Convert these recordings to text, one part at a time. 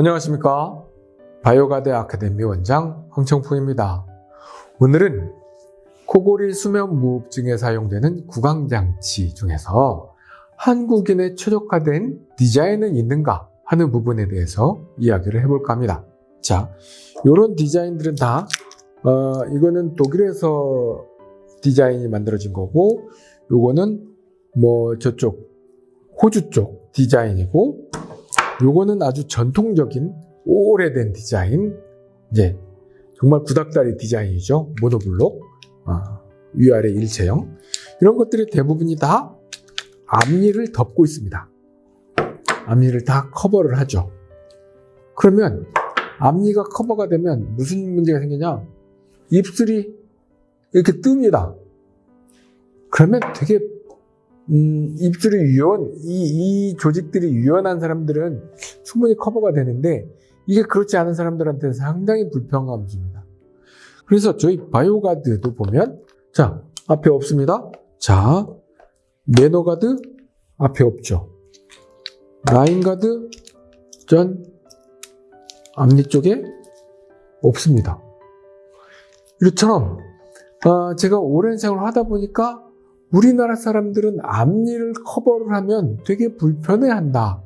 안녕하십니까? 바이오가드 아카데미 원장 황청풍입니다. 오늘은 코골이 수면 무호흡증에 사용되는 구강장치 중에서 한국인의 최적화된 디자인은 있는가 하는 부분에 대해서 이야기를 해볼까 합니다. 자 이런 디자인들은 다 어, 이거는 독일에서 디자인이 만들어진 거고 요거는 뭐 저쪽 호주 쪽 디자인이고 요거는 아주 전통적인 오래된 디자인 이제 정말 구닥다리 디자인이죠. 모노블록 아, 위아래 일체형. 이런 것들이 대부분이 다 앞니를 덮고 있습니다. 앞니를 다 커버를 하죠. 그러면 앞니가 커버가 되면 무슨 문제가 생기냐? 입술이 이렇게 뜹니다. 그러면 되게 음, 입술이 유연, 이, 이 조직들이 유연한 사람들은 충분히 커버가 되는데 이게 그렇지 않은 사람들한테는 상당히 불편감을 줍니다. 그래서 저희 바이오가드도 보면 자 앞에 없습니다. 자 매너가드 앞에 없죠. 라인가드 전 앞니 쪽에 없습니다. 이처럼 어, 제가 오랜 생활을 하다 보니까 우리나라 사람들은 앞니를 커버를 하면 되게 불편해한다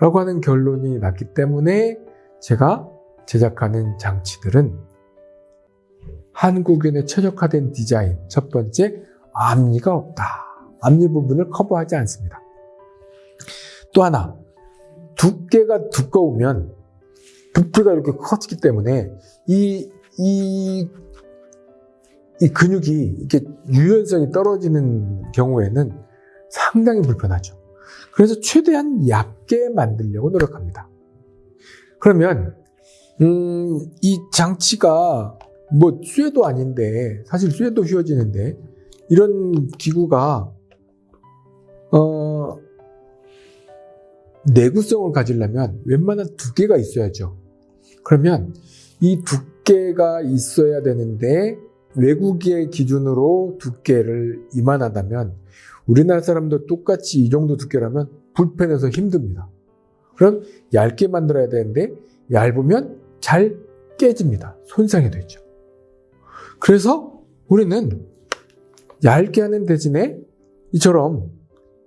라고 하는 결론이 났기 때문에 제가 제작하는 장치들은 한국인의 최적화된 디자인 첫 번째 앞니가 없다. 앞니 부분을 커버하지 않습니다. 또 하나 두께가 두꺼우면 부피가 이렇게 커지기 때문에 이, 이, 이 근육이 이렇게 유연성이 떨어지는 경우에는 상당히 불편하죠. 그래서 최대한 얇게 만들려고 노력합니다. 그러면 음, 이 장치가 뭐 쇠도 아닌데 사실 쇠도 휘어지는데 이런 기구가 어, 내구성을 가지려면 웬만한 두께가 있어야죠. 그러면 이 두께가 있어야 되는데 외국의 기준으로 두께를 이만하다면 우리나라 사람도 똑같이 이 정도 두께라면 불편해서 힘듭니다. 그럼 얇게 만들어야 되는데 얇으면 잘 깨집니다. 손상이 되죠. 그래서 우리는 얇게 하는 대신에 이처럼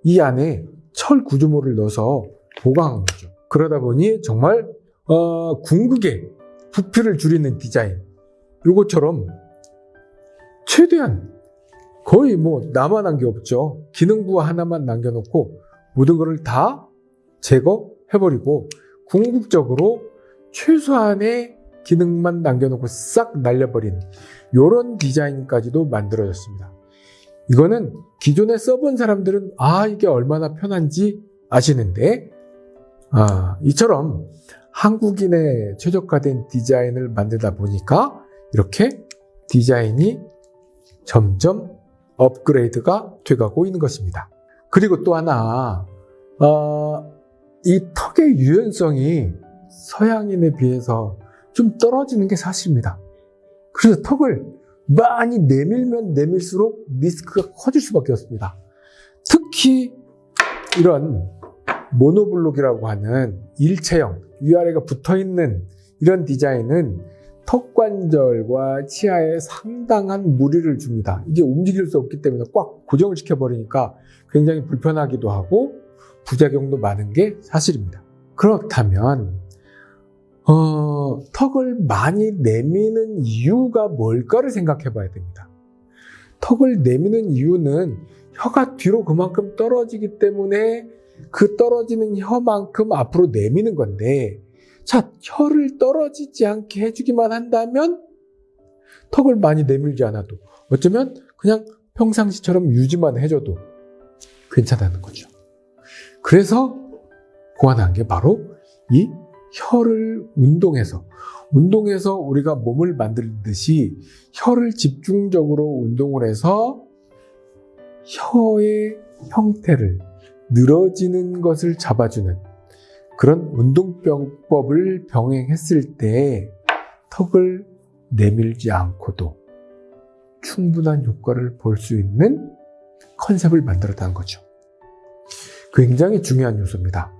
이 안에 철 구조물을 넣어서 보강한 거죠. 그러다 보니 정말 어, 궁극의 부피를 줄이는 디자인 이것처럼 최대한 거의 뭐 남아난 게 없죠. 기능부 하나만 남겨놓고 모든 것을 다 제거해버리고 궁극적으로 최소한의 기능만 남겨놓고 싹 날려버린 이런 디자인까지도 만들어졌습니다. 이거는 기존에 써본 사람들은 아 이게 얼마나 편한지 아시는데 아 이처럼 한국인의 최적화된 디자인을 만들다 보니까 이렇게 디자인이 점점 업그레이드가 돼가고 있는 것입니다. 그리고 또 하나 어, 이 턱의 유연성이 서양인에 비해서 좀 떨어지는 게 사실입니다. 그래서 턱을 많이 내밀면 내밀수록 리스크가 커질 수밖에 없습니다. 특히 이런 모노블록이라고 하는 일체형, 위아래가 붙어있는 이런 디자인은 턱관절과 치아에 상당한 무리를 줍니다. 이게 움직일 수 없기 때문에 꽉 고정을 시켜버리니까 굉장히 불편하기도 하고 부작용도 많은 게 사실입니다. 그렇다면 어, 턱을 많이 내미는 이유가 뭘까를 생각해 봐야 됩니다. 턱을 내미는 이유는 혀가 뒤로 그만큼 떨어지기 때문에 그 떨어지는 혀만큼 앞으로 내미는 건데 자, 혀를 떨어지지 않게 해주기만 한다면 턱을 많이 내밀지 않아도 어쩌면 그냥 평상시처럼 유지만 해줘도 괜찮다는 거죠. 그래서 고안한 게 바로 이 혀를 운동해서 운동해서 우리가 몸을 만들듯이 혀를 집중적으로 운동을 해서 혀의 형태를 늘어지는 것을 잡아주는 그런 운동병법을 병행했을 때 턱을 내밀지 않고도 충분한 효과를 볼 수 있는 컨셉을 만들었다는 거죠. 굉장히 중요한 요소입니다.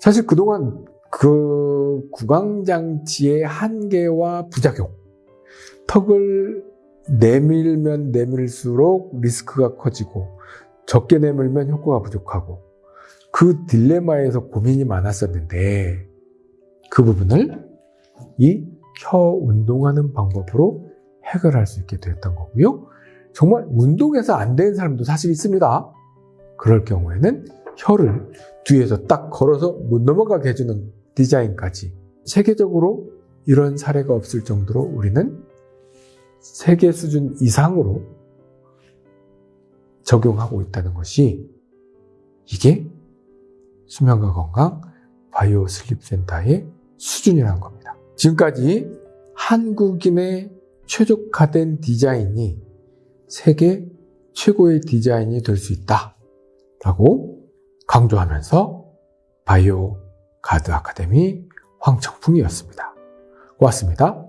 사실 그동안 그 구강장치의 한계와 부작용, 턱을 내밀면 내밀수록 리스크가 커지고 적게 내밀면 효과가 부족하고 그 딜레마에서 고민이 많았었는데 그 부분을 이 혀 운동하는 방법으로 해결할 수 있게 되었던 거고요. 정말 운동해서 안 되는 사람도 사실 있습니다. 그럴 경우에는 혀를 뒤에서 딱 걸어서 못 넘어가게 해주는 디자인까지 세계적으로 이런 사례가 없을 정도로 우리는 세계 수준 이상으로 적용하고 있다는 것이 이게 수면과 건강 바이오 슬립 센터의 수준이라는 겁니다. 지금까지 한국인의 최적화된 디자인이 세계 최고의 디자인이 될 수 있다. 라고 강조하면서 바이오 가드 아카데미 황청풍이었습니다. 고맙습니다.